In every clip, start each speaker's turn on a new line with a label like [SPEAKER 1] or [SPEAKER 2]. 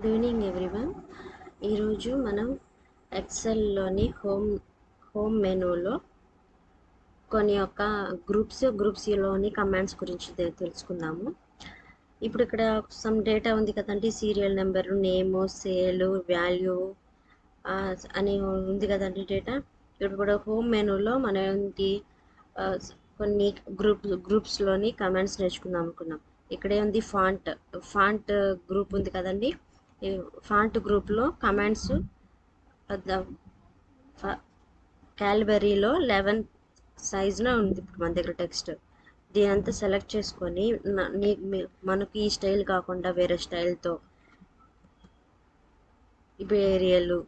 [SPEAKER 1] Good evening everyone ఈరోజు మనం ఎక్సెల్లోని home home మెనూలో కొన్ని యొక్క గ్రూప్స్ గ్రూప్స్లోని కమాండ్స్ గురించి తె- తెలుసుకుందాము. ఇప్పుడు ఇక్కడ సమ్ డేటా ఉంది కదండి. Serial number name sale value అని ఉంది కదండి డేటా ఇప్పుడు కూడా హోమ్ మెనూలో మనం ఏంటి కొన్ని గ్రూప్ గ్రూప్స్లోని కమాండ్స్ నేర్చుకుందాం అనుకున్నాం. ఇక్కడే ఉంది ఫాంట్ ఫాంట్ గ్రూప్ ఉంది కదండి. ఈ ఫాంట్ గ్రూప్లో కమాండ్స్ క్యాల్బరీలో లెవెన్ సైజ్లో ఉంది ఇప్పుడు మన దగ్గర టెక్స్ట్ దీని అంతా సెలెక్ట్ చేసుకొని మనకు ఈ స్టైల్ కాకుండా వేరే స్టైల్తో ఇప్పుడు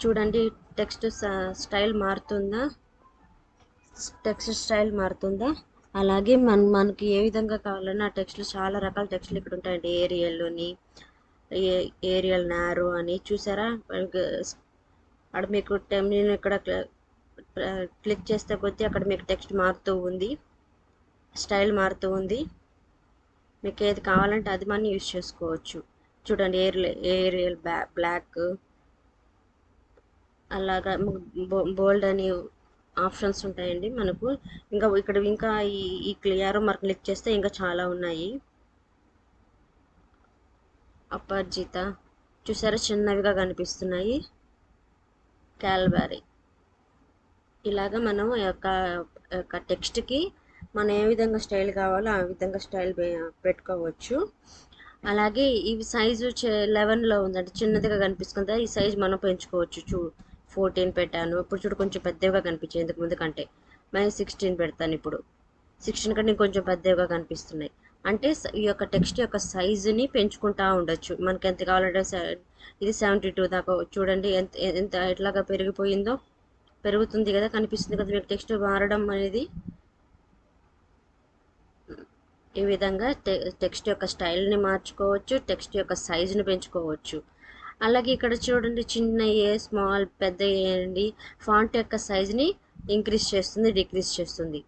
[SPEAKER 1] చూడండి టెక్స్ట్ స్టైల్ మారుతుందా? టెక్స్ట్ స్టైల్ మారుతుందా? అలాగే మన మనకి ఏ విధంగా కావాలన్నా ఆ టెక్స్ట్లు చాలా రకాల టెక్స్ట్లు ఇక్కడ ఉంటాయండి ఏరియల్లోని ఏరియల్ నారో అని చూసారా? అక్కడ మీకు టెమ్ నేను ఇక్కడ క్లిక్ చేస్తే కొద్దీ అక్కడ మీకు టెక్స్ట్ మారుతూ ఉంది. స్టైల్ మారుతూ ఉంది. మీకు ఏది కావాలంటే అది మనం యూజ్ చేసుకోవచ్చు. చూడండి ఏరియల్ ఏరియల్ బ్లాక్. అలాగా బోల్డ్ అని ఆప్షన్స్ ఉంటాయండి మనకు. ఇంకా ఇక్కడ ఇంకా ఈ ఈ క్లియర్ మార్క్ క్లిక్ చేస్తే ఇంకా చాలా ఉన్నాయి. అపర్జిత చూసారా? చిన్నవిగా కనిపిస్తున్నాయి. క్యాల్బరీ ఇలాగా మనం యొక్క యొక్క టెక్స్ట్కి మనం ఏ విధంగా స్టైల్ కావాలో ఆ విధంగా స్టైల్ పెట్టుకోవచ్చు. అలాగే ఇవి సైజు లెవెన్లో ఉందంటే చిన్నదిగా కనిపిస్తుంది ఈ సైజ్ మనం పెంచుకోవచ్చు. చూ ఫోర్టీన్ పెట్టాను. ఇప్పుడు చూడు కొంచెం పెద్దవిగా కనిపించాయి ఇంతకు ముందు కంటే. మరి సిక్స్టీన్ పెడతాను ఇప్పుడు. సిక్స్టీన్ కంటే కొంచెం పెద్దవిగా కనిపిస్తున్నాయి. అంటే ఈ యొక్క టెక్స్ట్ యొక్క సైజుని పెంచుకుంటా ఉండొచ్చు. మనకి ఎంత కావాలంటే ఇది సెవెంటీ టూ దాకా చూడండి ఎంత ఎంత ఎట్లాగా పెరిగిపోయిందో. పెరుగుతుంది కదా కనిపిస్తుంది కదా మీకు టెక్స్ట్ మారడం అనేది. ఈ విధంగా టెక్స్ట్ యొక్క స్టైల్ని మార్చుకోవచ్చు టెక్స్ట్ యొక్క సైజుని పెంచుకోవచ్చు. అలాగే ఇక్కడ చూడండి చిన్న ఏ స్మాల్ పెద్ద ఏ అండి. ఫాంట్ యొక్క సైజుని ఇంక్రీజ్ చేస్తుంది డిక్రీజ్ చేస్తుంది.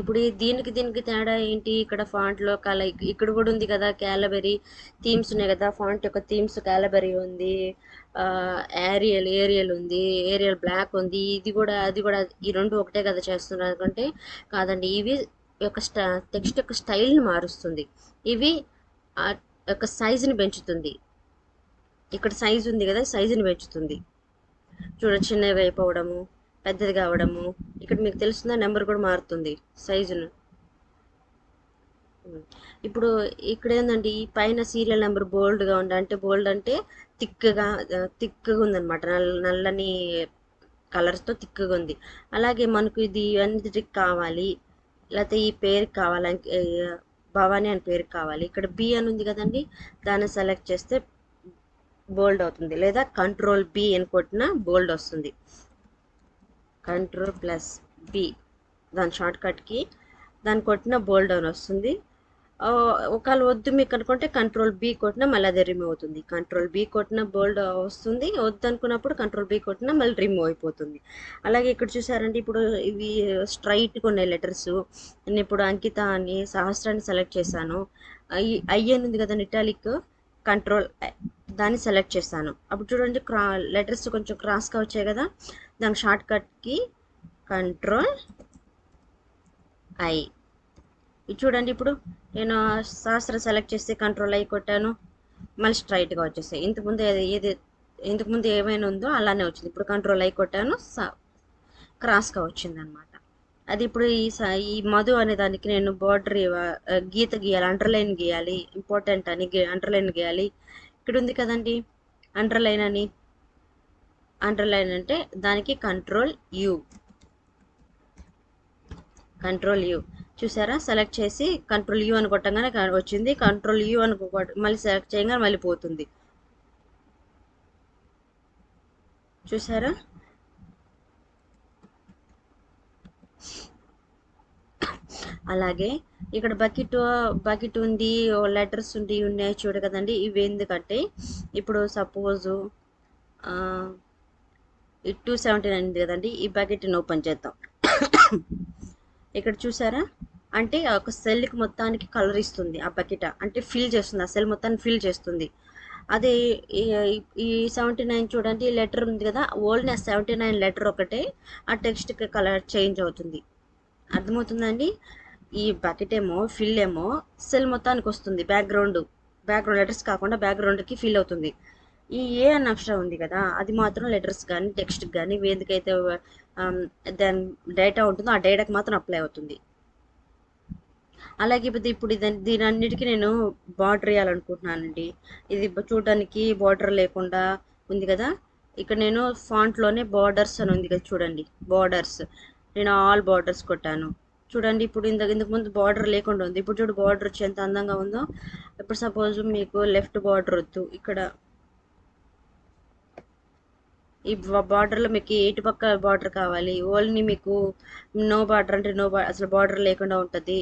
[SPEAKER 1] ఇప్పుడు దీనికి దీనికి తేడా ఏంటి? ఇక్కడ ఫాంట్లో కల ఇక్కడ కూడా ఉంది కదా క్యాలబెరీ థీమ్స్ ఉన్నాయి కదా ఫాంట్ యొక్క థీమ్స్ క్యాలబెరీ ఉంది ఏరియల్ ఏరియల్ ఉంది ఏరియల్ బ్లాక్ ఉంది ఇది కూడా అది కూడా ఈ రెండు ఒకటే కదా చేస్తున్నారు. అనుకుంటే కాదండి ఇవి యొక్క స్టా టెక్స్ట్ యొక్క స్టైల్ని మారుస్తుంది. ఇవి యొక్క సైజుని పెంచుతుంది. ఇక్కడ సైజు ఉంది కదా సైజుని పెంచుతుంది. చూడ చిన్నవి అయిపోవడము. పెద్దది కావడము. ఇక్కడ మీకు తెలుస్తుందా నెంబర్ కూడా మారుతుంది సైజును. ఇప్పుడు ఇక్కడ ఏంటంటే ఈ పైన సీరియల్ నెంబర్ బోల్డ్గా ఉంది అంటే బోల్డ్ అంటే థిక్గా థిక్గా ఉందన్నమాట. నల్లని కలర్స్తో థిక్గా ఉంది. అలాగే మనకు ఇది అన్నిటికి కావాలి. లేకపోతే ఈ పేరుకి కావాలి ఏ, భవానీ అని పేరు కావాలి. ఇక్కడ బి అని ఉంది కదండి దాన్ని సెలెక్ట్ చేస్తే బోల్డ్ అవుతుంది. లేదా కంట్రోల్ బి అని కొట్టిన బోల్డ్ వస్తుంది. Control plus B. దాని షార్ట్ కట్కి దాన్ని కొట్టిన బోల్డ్ డౌన్ వస్తుంది. ఒకవేళ వద్దు మీకు అనుకుంటే కంట్రోల్ బి కొట్టినా మళ్ళీ అదే రిమూవ్ అవుతుంది. కంట్రోల్ బి కొట్టిన బోల్డ్ వస్తుంది. వద్దు అనుకున్నప్పుడు కంట్రోల్ బి కొట్టినా మళ్ళీ రిమూవ్ అయిపోతుంది. అలాగే ఇక్కడ చూసారంటే ఇప్పుడు ఇవి స్ట్రైట్గా ఉన్నాయి లెటర్స్ నేను ఇప్పుడు అంకిత అని సహస్రాన్ని సెలెక్ట్ చేశాను. ఐ అని ఉంది కదా ఇటాలిక్ కంట్రోల్ దాన్ని సెలెక్ట్ చేశాను. అప్పుడు చూడండి క్రా లెటర్స్ కొంచెం క్రాస్గా వచ్చాయి కదా. దాని షార్ట్ కట్కి కంట్రోల్ ఐ ఇది చూడండి ఇప్పుడు. నేను సహస్ర సెలెక్ట్ చేసి కంట్రోల్ ఐ కొట్టాను. మళ్ళీ స్ట్రైట్గా వచ్చేసాయి. ఇంతకుముందు ఏది ఇంతకుముందు ఏమైనా ఉందో అలానే వచ్చింది. ఇప్పుడు కంట్రోల్ ఐ కొట్టాను. స- క్రాస్గా వచ్చింది అనమాట అది ఇప్పుడు ఈ స- ఈ మధు అనే దానికి నేను బార్డర్ గీత గీయాలి అండర్లైన్ గీయాలి ఇంపార్టెంట్ అని అండర్లైన్ గీయాలి. ఇక్కడ ఉంది కదండి అండర్లైన్ అని. అండర్లైన్ అంటే దానికి కంట్రోల్ యూ కంట్రోల్ యూ చూసారా? సెలెక్ట్ చేసి కంట్రోల్ యూ అని వచ్చింది. కంట్రోల్ యూ అని మళ్ళీ సెలెక్ట్ చేయగానే మళ్ళీ పోతుంది. చూసారా? అలాగే ఇక్కడ బకెట్ బకెట్ ఉంది లెటర్స్ ఉంది ఉన్నాయి చూడు కదండి. ఇవి ఎందుకంటే ఇప్పుడు సపోజు ఈ టూ సెవెంటీ నైన్ ఉంది కదండి ఈ బకెట్ని ఓపెన్ చేద్దాం. ఇక్కడ చూసారా? అంటే ఒక సెల్కి మొత్తానికి కలర్ ఇస్తుంది ఆ బకెట్. అంటే ఫిల్ చేస్తుంది ఆ సెల్ మొత్తాన్ని ఫిల్ చేస్తుంది. అదే ఈ- సెవెంటీ నైన్ చూడండి ఈ లెటర్ ఉంది కదా ఓల్డ్ ఆ సెవెంటీ నైన్ లెటర్ ఒకటే ఆ టెక్స్ట్కి కలర్ చేంజ్ అవుతుంది. అర్థమవుతుందండి ఈ బకెట్ ఏమో ఫిల్ ఏమో సెల్ మొత్తానికి వస్తుంది బ్యాక్గ్రౌండ్. బ్యాక్గ్రౌండ్ లెటర్స్ కాకుండా బ్యాక్గ్రౌండ్కి ఫిల్ అవుతుంది. ఈ ఏ అన్న అక్షరం ఉంది కదా అది మాత్రం లెటర్స్ కానీ టెక్స్ట్ కానీ వేదికైతే దాని డేటా ఉంటుందో ఆ డేటాకి మాత్రం అప్లై అవుతుంది. అలాగే ఇప్పుడు ఇప్పుడు దీని అన్నిటికీ నేను బార్డర్ వేయాలనుకుంటున్నానండి. ఇది చూడడానికి బార్డర్ లేకుండా ఉంది కదా. ఇక్కడ నేను ఫాంట్లోనే బార్డర్స్ అని ఉంది కదా చూడండి బార్డర్స్ నేను ఆల్ బార్డర్స్ కొట్టాను. చూడండి ఇప్పుడు ఇంత ఇంతకు ముందు బార్డర్ లేకుండా ఉంది. ఇప్పుడు చూడు బార్డర్ వచ్చి ఎంత అందంగా ఉందో. ఇప్పుడు సపోజ్ మీకు లెఫ్ట్ బార్డర్ వద్దు. ఇక్కడ ఈ బార్డర్లో మీకు ఎటు పక్క బార్డర్ కావాలి. ఓన్లీ మీకు నో బార్డర్ అంటే నో అసలు బార్డర్ లేకుండా ఉంటుంది.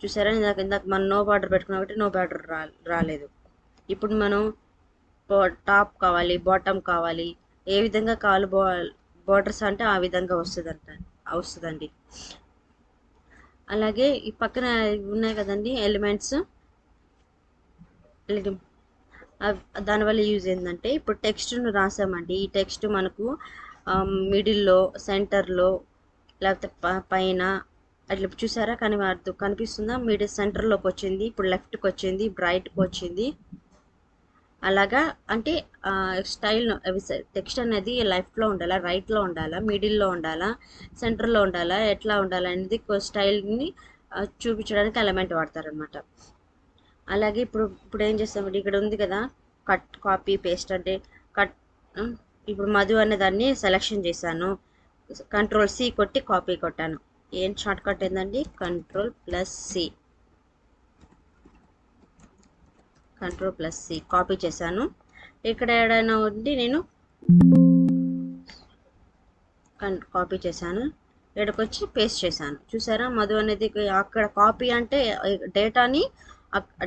[SPEAKER 1] చూసారా? ఇందాక ఇందాక మనం నో బార్డర్ పెట్టుకున్నా కాబట్టి నో బార్డర్ రాలేదు. ఇప్పుడు మనం టాప్ కావాలి బాటమ్ కావాలి. ఏ విధంగా కావాలి బార్డర్స్ అంటే ఆ విధంగా వస్తుంది అంట వస్తుందండి. అలాగే ఈ పక్కన ఉన్నాయి కదండి ఎలిమెంట్స్. దానివల్ల యూజ్ ఏంటంటే ఇప్పుడు టెక్స్ట్ను రాసామండి. ఈ టెక్స్ట్ మనకు మిడిల్లో సెంటర్లో లేకపోతే ప- పైన అట్లా చూసారా కానీ అర్థం కనిపిస్తుందా? మిడిల్ సెంటర్లోకి వచ్చింది ఇప్పుడు లెఫ్ట్కి వచ్చింది బ్రైట్కి వచ్చింది. అలాగా అంటే స్టైల్ టెక్స్ట్ అనేది లెఫ్ట్లో ఉండాలా రైట్లో ఉండాలా మిడిల్లో ఉండాలా సెంటర్లో ఉండాలా ఎట్లా ఉండాలా అనేది స్టైల్ని చూపించడానికి ఎలిమెంట్ వాడతారనమాట అలాగే ఇప్పుడు ఇప్పుడు ఏం చేస్తామంటే ఇక్కడ ఉంది కదా కట్ కాపీ పేస్ట్ అంటే కట్ ఇప్పుడు మధు అనే దాన్ని సెలెక్షన్ చేశాను. కంట్రోల్ సి కొట్టి కాపీ కొట్టాను. ఏం షార్ట్ కట్ ఏంటండి control plus C control plus C copy చేశాను. ఇక్కడ ఏడైనా ఉండి నేను కాపీ చేశాను. ఇక్కడికొచ్చి పేస్ట్ చేశాను. చూసారా? మధు అనేది అక్కడ కాపీ అంటే డేటాని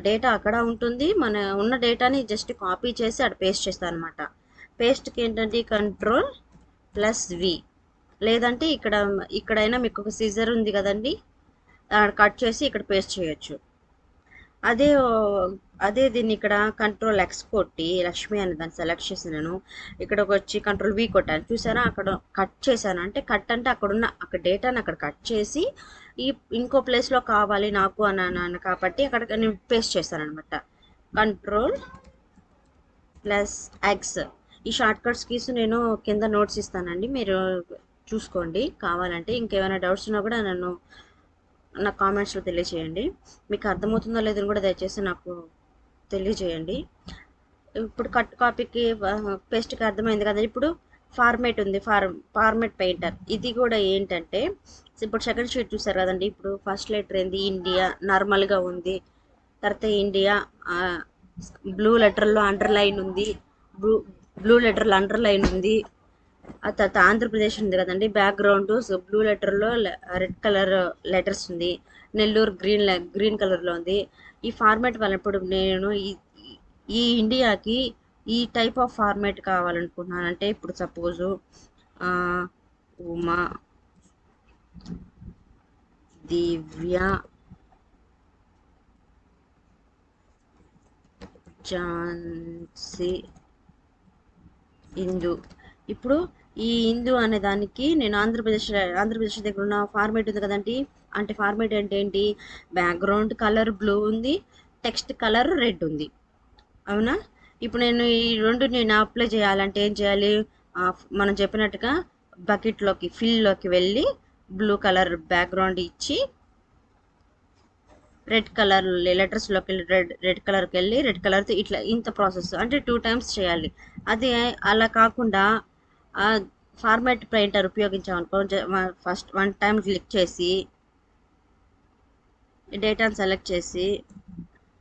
[SPEAKER 1] డేటా అక్కడ ఉంటుంది. మన ఉన్న డేటాని జస్ట్ కాపీ చేసి అక్కడ పేస్ట్ చేస్తాను అనమాట పేస్ట్కి ఏంటంటే కంట్రోల్ ప్లస్ వి. లేదంటే ఇక్కడ ఇక్కడైనా మీకు ఒక సీజర్ ఉంది కదండి అక్కడ కట్ చేసి ఇక్కడ పేస్ట్ చేయొచ్చు. అదే అదే దీన్ని ఇక్కడ కంట్రోల్ ఎక్స్ కొట్టి లక్ష్మి అని దాన్ని సెలెక్ట్ చేసినాను ఇక్కడికి వచ్చి కంట్రోల్ వి కొట్టాను. చూసారా? అక్కడ కట్ చేశాను. అంటే కట్ అంటే అక్కడ ఉన్న అక్కడ డేటాని అక్కడ కట్ చేసి ఈ ఇంకో ప్లేస్లో కావాలి నాకు అని అన్నాను కాబట్టి అక్కడ నేను పేస్ట్ చేస్తాను అనమాట కంట్రోల్ ప్లస్ ఎక్స్ ఈ షార్ట్ కట్స్ కీస్ నేను కింద నోట్స్ ఇస్తానండి. మీరు చూసుకోండి. కావాలంటే ఇంకేమైనా డౌట్స్ ఉన్నా కూడా నన్ను నా కామెంట్స్లో తెలియజేయండి. మీకు అర్థమవుతుందో లేదో కూడా దయచేసి నాకు తెలియజేయండి. ఇప్పుడు కట్ కాపీకి పేస్ట్కి అర్థమైంది కదా ఇప్పుడు ఫార్మేట్ ఉంది ఫార్మ్ ఫార్మేట్ పెయింటర్. ఇది కూడా ఏంటంటే ఇప్పుడు సెకండ్ షీట్ చూసారు కదండి ఇప్పుడు ఫస్ట్ లెటర్ ఏంది? ఇండియా నార్మల్గా ఉంది. తర్వాత ఇండియా బ్లూ లెటర్లో అండర్లైన్ ఉంది. బ్లూ బ్లూ లెటర్లో అండర్లైన్ ఉంది. ఆ తర్వాత ఆంధ్రప్రదేశ్ ఉంది కదండి బ్యాక్గ్రౌండ్ బ్లూ లెటర్లో రెడ్ కలర్ లెటర్స్ ఉంది. నెల్లూరు గ్రీన్ గ్రీన్ కలర్లో ఉంది. ఈ ఫార్మాట్ వల్ల ఇప్పుడు నేను ఈ ఈ ఇండియాకి ఈ టైప్ ఆఫ్ ఫార్మాట్ కావాలనుకుంటున్నాను. అంటే ఇప్పుడు సపోజు ఉమా దివ్య ఝాన్సీ ఇందు. ఇప్పుడు ఈ ఇందు అనే దానికి నేను ఆంధ్రప్రదేశ్ ఆంధ్రప్రదేశ్ దగ్గర ఉన్న ఫార్మేట్ ఉంది కదండి. అంటే ఫార్మేట్ అంటే ఏంటి? బ్యాక్గ్రౌండ్ కలర్ బ్లూ ఉంది టెక్స్ట్ కలర్ రెడ్ ఉంది. అవునా? ఇప్పుడు నేను ఈ రెండు నేను అప్లై చేయాలంటే ఏం చేయాలి? మనం చెప్పినట్టుగా బకెట్లోకి ఫిల్లోకి వెళ్ళి బ్లూ కలర్ బ్యాక్గ్రౌండ్ ఇచ్చి రెడ్ కలర్ లెటర్స్లోకి వెళ్ళి రెడ్ రెడ్ కలర్కి వెళ్ళి రెడ్ కలర్తో ఇట్లా ఇంత ప్రాసెస్ అంటే టూ టైమ్స్ చేయాలి. అదే అలా కాకుండా ఫార్మాట్ ప్రింటర్ ఉపయోగించామనుకో ఫస్ట్ వన్ టైం క్లిక్ చేసి డేటాను సెలెక్ట్ చేసి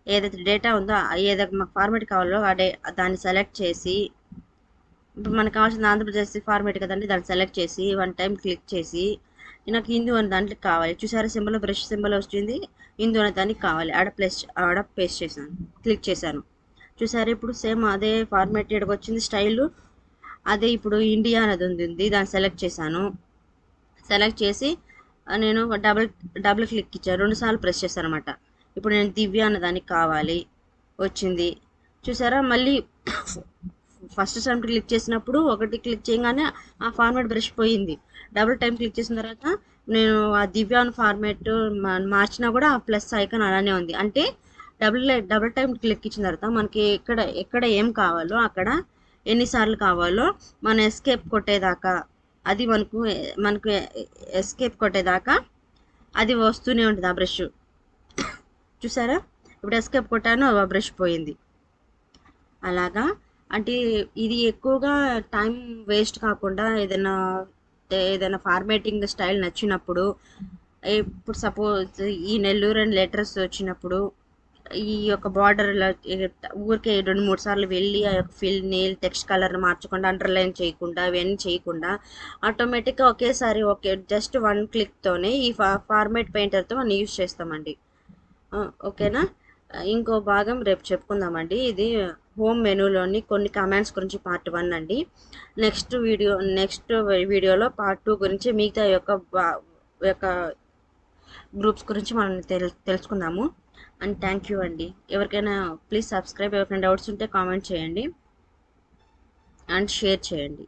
[SPEAKER 1] ఏదైతే డేటా ఉందో ఏదైతే మాకు ఫార్మేట్ కావాలో ఆ డే దాన్ని సెలెక్ట్ చేసి ఇప్పుడు మనకు కావాల్సిన ఆంధ్రప్రదేశ్ ఫార్మేట్ కదండి దాన్ని సెలెక్ట్ చేసి వన్ టైం క్లిక్ చేసి నాకు హిందూ అనే దాంట్లో కావాలి. చూసారా సింబల్ బ్రష్ సింబల్ వచ్చింది హిందూ అనే దానికి కావాలి. ఆడ ప్లేస్ ఆడ పేస్ట్ చేశాను. క్లిక్ చేశాను. చూసారా ఇప్పుడు సేమ్ అదే ఫార్మేట్ ఇక్కడికి వచ్చింది స్టైల్ అదే ఇప్పుడు ఇండియా అనేది ఉంది దాన్ని సెలెక్ట్ చేశాను. సెలెక్ట్ చేసి నేను డబుల్ డబుల్ క్లిక్ ఇచ్చాను. రెండు సార్లు ప్రెస్ చేశాను అనమాట ఇప్పుడు నేను దివ్య అన్నదానికి కావాలి. వచ్చింది. చూసారా? మళ్ళీ ఫస్ట్ టైం క్లిక్ చేసినప్పుడు ఒకటి క్లిక్ చేయగానే ఆ ఫార్మాట్ బ్రష్ పోయింది. డబుల్ టైం క్లిక్ చేసిన తర్వాత నేను ఆ దివ్య అని ఫార్మాట్ మార్చినా కూడా ఆ ప్లస్ ఐకాన్ అలానే ఉంది. అంటే డబుల్ డబుల్ టైం క్లిక్ ఇచ్చిన తర్వాత మనకి ఎక్కడ ఎక్కడ ఏం కావాలో అక్కడ ఎన్నిసార్లు కావాలో మన ఎస్కేప్ కొట్టేదాకా అది మనకు మనకు ఎస్కేప్ కొట్టేదాకా అది వస్తూనే ఉంటుంది ఆ బ్రష్ చూసారా? ఇప్పుడు ఎస్కేప్ కొట్టాను బ్రష్ పోయింది. అలాగా? అంటే ఇది ఎక్కువగా టైం వేస్ట్ కాకుండా ఏదైనా ఏదైనా ఫార్మేటింగ్ స్టైల్ నచ్చినప్పుడు ఇప్పుడు సపోజ్ ఈ నెల్లూరు అండ్ లెటర్స్ వచ్చినప్పుడు ఈ యొక్క బార్డర్ ఊరికే రెండు మూడు సార్లు వెళ్ళి ఆ యొక్క ఫిల్ నీల్ టెక్స్ట్ కలర్ మార్చకుండా అండర్లైన్ చేయకుండా ఇవన్నీ చేయకుండా ఆటోమేటిక్గా ఒకేసారి ఒకే జస్ట్ వన్ క్లిక్తోనే ఈ ఫా ఫార్మేట్ పెయింటర్తో మనం యూజ్ చేస్తామండి. ఓకేనా? ఇంకో భాగం రేపు చెప్పుకుందామండి. ఇది హోమ్ మెనూలోని కొన్ని కమాండ్స్ గురించి పార్ట్ వన్ అండి. నెక్స్ట్ వీడియో నెక్స్ట్ వీడియోలో పార్ట్ టూ గురించి మిగతా యొక్క యొక్క గ్రూప్స్ గురించి మనం తెల్ తెలుసుకుందాము. అండ్ థ్యాంక్ యూ అండి. ఎవరికైనా ప్లీజ్ సబ్స్క్రైబ్ ఎవరికైనా డౌట్స్ ఉంటే కామెంట్ చేయండి. అండ్ షేర్ చేయండి.